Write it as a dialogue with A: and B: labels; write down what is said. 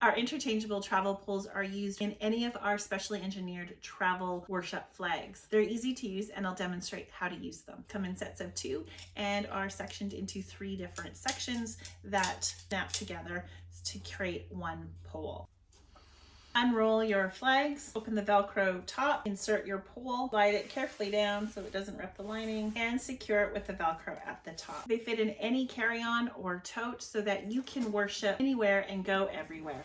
A: Our interchangeable travel poles are used in any of our specially engineered travel worship flags. They're easy to use and I'll demonstrate how to use them. Come in sets of two and are sectioned into three different sections that snap together to create one pole. Unroll your flags, open the Velcro top, insert your pole, slide it carefully down so it doesn't rip the lining, and secure it with the Velcro at the top. They fit in any carry-on or tote so that you can worship anywhere and go everywhere.